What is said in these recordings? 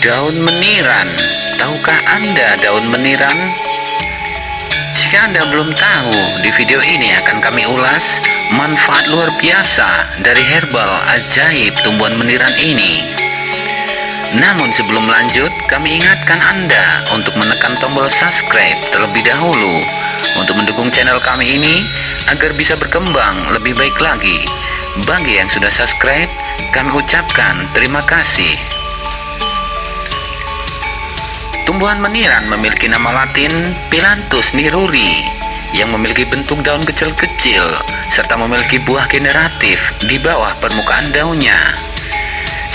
Daun meniran, tahukah Anda daun meniran? Jika Anda belum tahu, di video ini akan kami ulas manfaat luar biasa dari herbal ajaib tumbuhan meniran ini. Namun sebelum lanjut, kami ingatkan Anda untuk menekan tombol subscribe terlebih dahulu untuk mendukung channel kami ini agar bisa berkembang lebih baik lagi. Bagi yang sudah subscribe, kami ucapkan terima kasih. Tumbuhan meniran memiliki nama latin Pilantus niruri yang memiliki bentuk daun kecil-kecil serta memiliki buah generatif di bawah permukaan daunnya.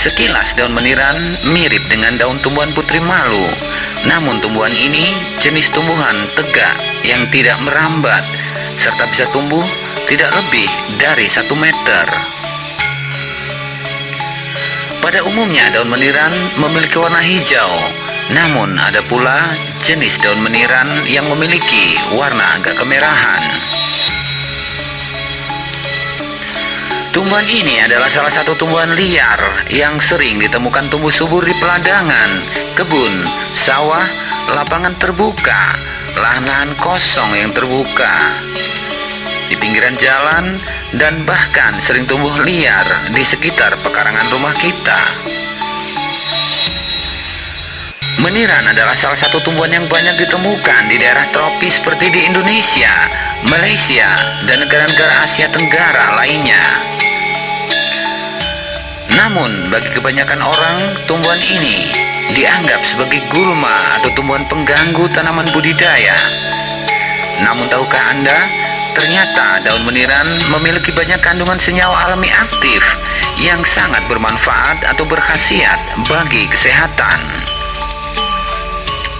Sekilas daun meniran mirip dengan daun tumbuhan putri malu, namun tumbuhan ini jenis tumbuhan tegak yang tidak merambat serta bisa tumbuh tidak lebih dari satu meter. Pada umumnya daun meniran memiliki warna hijau namun ada pula jenis daun meniran yang memiliki warna agak kemerahan. Tumbuhan ini adalah salah satu tumbuhan liar yang sering ditemukan tumbuh subur di peladangan, kebun, sawah, lapangan terbuka, lahan-lahan kosong yang terbuka, di pinggiran jalan, dan bahkan sering tumbuh liar di sekitar pekarangan rumah kita. Meniran adalah salah satu tumbuhan yang banyak ditemukan di daerah tropis seperti di Indonesia, Malaysia, dan negara-negara Asia Tenggara lainnya. Namun, bagi kebanyakan orang, tumbuhan ini dianggap sebagai gulma atau tumbuhan pengganggu tanaman budidaya. Namun, tahukah Anda, ternyata daun meniran memiliki banyak kandungan senyawa alami aktif yang sangat bermanfaat atau berkhasiat bagi kesehatan.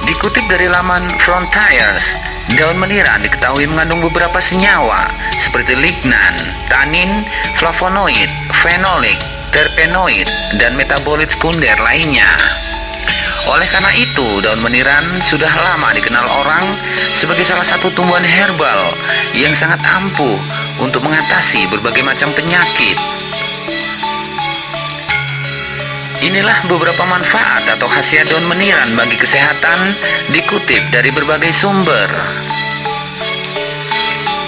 Dikutip dari laman Frontiers, daun meniran diketahui mengandung beberapa senyawa seperti lignan, tanin, flavonoid, fenolik, terpenoid, dan metabolit sekunder lainnya. Oleh karena itu, daun meniran sudah lama dikenal orang sebagai salah satu tumbuhan herbal yang sangat ampuh untuk mengatasi berbagai macam penyakit Inilah beberapa manfaat atau khasiat daun meniran bagi kesehatan dikutip dari berbagai sumber.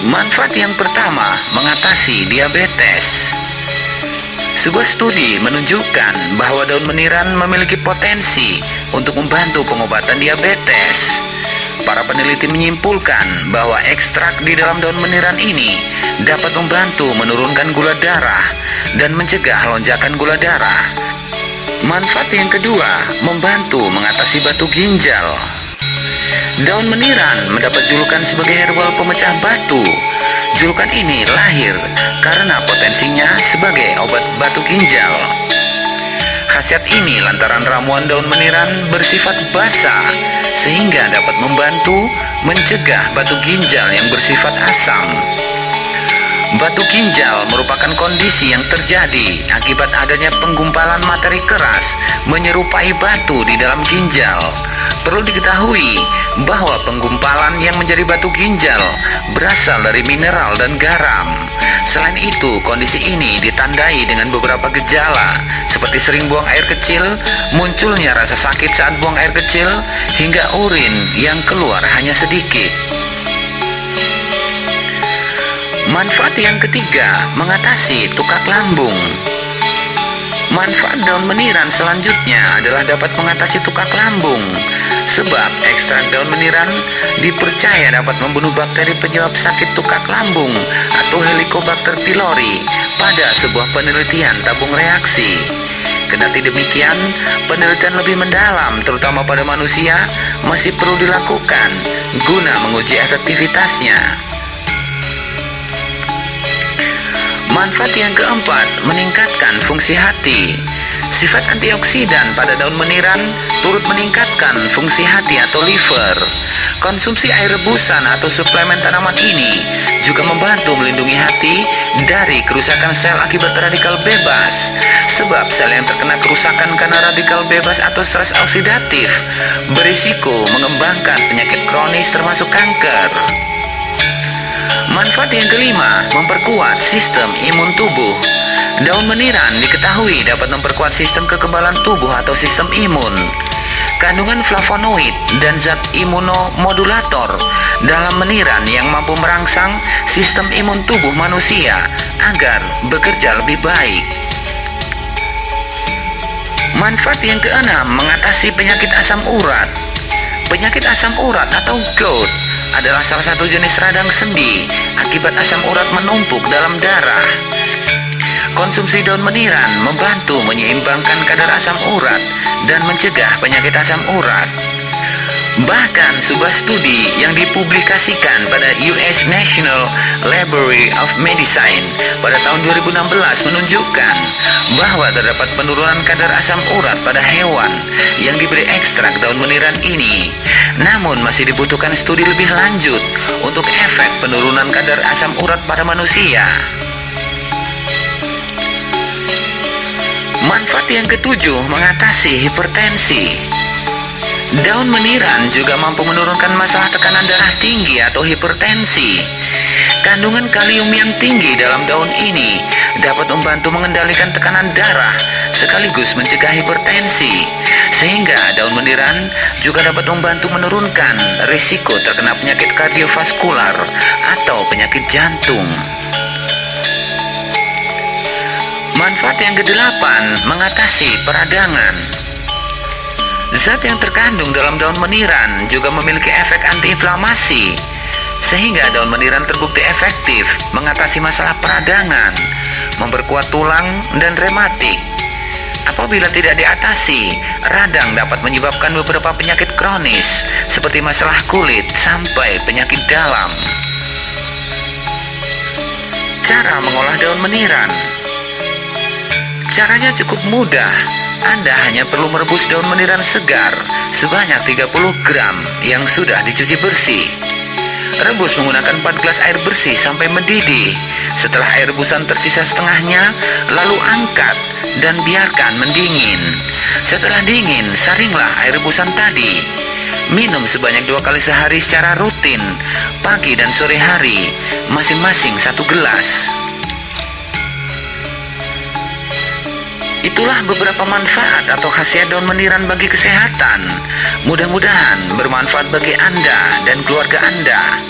Manfaat yang pertama, mengatasi diabetes. Sebuah studi menunjukkan bahwa daun meniran memiliki potensi untuk membantu pengobatan diabetes. Para peneliti menyimpulkan bahwa ekstrak di dalam daun meniran ini dapat membantu menurunkan gula darah dan mencegah lonjakan gula darah Manfaat yang kedua, membantu mengatasi batu ginjal. Daun meniran mendapat julukan sebagai herbal pemecah batu. Julukan ini lahir karena potensinya sebagai obat batu ginjal. Khasiat ini lantaran ramuan daun meniran bersifat basah sehingga dapat membantu mencegah batu ginjal yang bersifat asam. Batu ginjal merupakan kondisi yang terjadi akibat adanya penggumpalan materi keras menyerupai batu di dalam ginjal. Perlu diketahui bahwa penggumpalan yang menjadi batu ginjal berasal dari mineral dan garam. Selain itu, kondisi ini ditandai dengan beberapa gejala seperti sering buang air kecil, munculnya rasa sakit saat buang air kecil, hingga urin yang keluar hanya sedikit. Manfaat yang ketiga, mengatasi tukak lambung. Manfaat daun meniran selanjutnya adalah dapat mengatasi tukak lambung. Sebab ekstrak daun meniran dipercaya dapat membunuh bakteri penyebab sakit tukak lambung atau Helicobacter pylori pada sebuah penelitian tabung reaksi. Kendati demikian, penelitian lebih mendalam terutama pada manusia masih perlu dilakukan guna menguji efektivitasnya. Manfaat yang keempat, meningkatkan fungsi hati. Sifat antioksidan pada daun meniran turut meningkatkan fungsi hati atau liver. Konsumsi air rebusan atau suplemen tanaman ini juga membantu melindungi hati dari kerusakan sel akibat radikal bebas. Sebab sel yang terkena kerusakan karena radikal bebas atau stres oksidatif berisiko mengembangkan penyakit kronis termasuk kanker. Manfaat yang kelima, memperkuat sistem imun tubuh. Daun meniran diketahui dapat memperkuat sistem kekebalan tubuh atau sistem imun. kandungan flavonoid dan zat imunomodulator dalam meniran yang mampu merangsang sistem imun tubuh manusia agar bekerja lebih baik. Manfaat yang keenam mengatasi penyakit asam urat. Penyakit asam urat atau gout adalah salah satu jenis radang sendi akibat asam urat menumpuk dalam darah. Konsumsi daun meniran membantu menyeimbangkan kadar asam urat dan mencegah penyakit asam urat. Bahkan sebuah studi yang dipublikasikan pada US National Library of Medicine pada tahun 2016 menunjukkan bahwa terdapat penurunan kadar asam urat pada hewan yang diberi ekstrak daun meniran ini. Namun masih dibutuhkan studi lebih lanjut untuk efek penurunan kadar asam urat pada manusia. Manfaat yang ketujuh mengatasi hipertensi. Daun meniran juga mampu menurunkan masalah tekanan darah tinggi atau hipertensi. Kandungan kalium yang tinggi dalam daun ini dapat membantu mengendalikan tekanan darah sekaligus mencegah hipertensi. Sehingga daun meniran juga dapat membantu menurunkan risiko terkena penyakit kardiovaskular atau penyakit jantung. Manfaat yang kedelapan mengatasi peradangan. Zat yang terkandung dalam daun meniran juga memiliki efek antiinflamasi, sehingga daun meniran terbukti efektif mengatasi masalah peradangan, memperkuat tulang, dan rematik. Apabila tidak diatasi, radang dapat menyebabkan beberapa penyakit kronis seperti masalah kulit sampai penyakit dalam. Cara mengolah daun meniran Caranya cukup mudah anda hanya perlu merebus daun meniran segar sebanyak 30 gram yang sudah dicuci bersih. Rebus menggunakan 4 gelas air bersih sampai mendidih. Setelah air rebusan tersisa setengahnya, lalu angkat dan biarkan mendingin. Setelah dingin, saringlah air rebusan tadi. Minum sebanyak dua kali sehari secara rutin, pagi dan sore hari, masing-masing satu gelas. Itulah beberapa manfaat atau khasiat daun meniran bagi kesehatan. Mudah-mudahan bermanfaat bagi Anda dan keluarga Anda.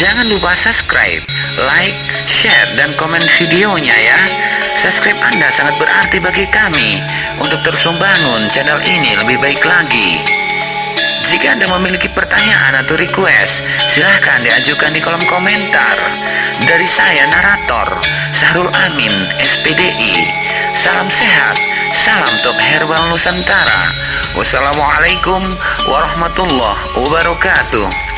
Jangan lupa subscribe, like, share, dan komen videonya ya. Subscribe Anda sangat berarti bagi kami untuk terus membangun channel ini lebih baik lagi. Jika Anda memiliki pertanyaan atau request, silahkan diajukan di kolom komentar. Dari saya, narator, Sahrul Amin, SPDI. Salam sehat, salam top herbal Nusantara. Wassalamualaikum warahmatullahi wabarakatuh.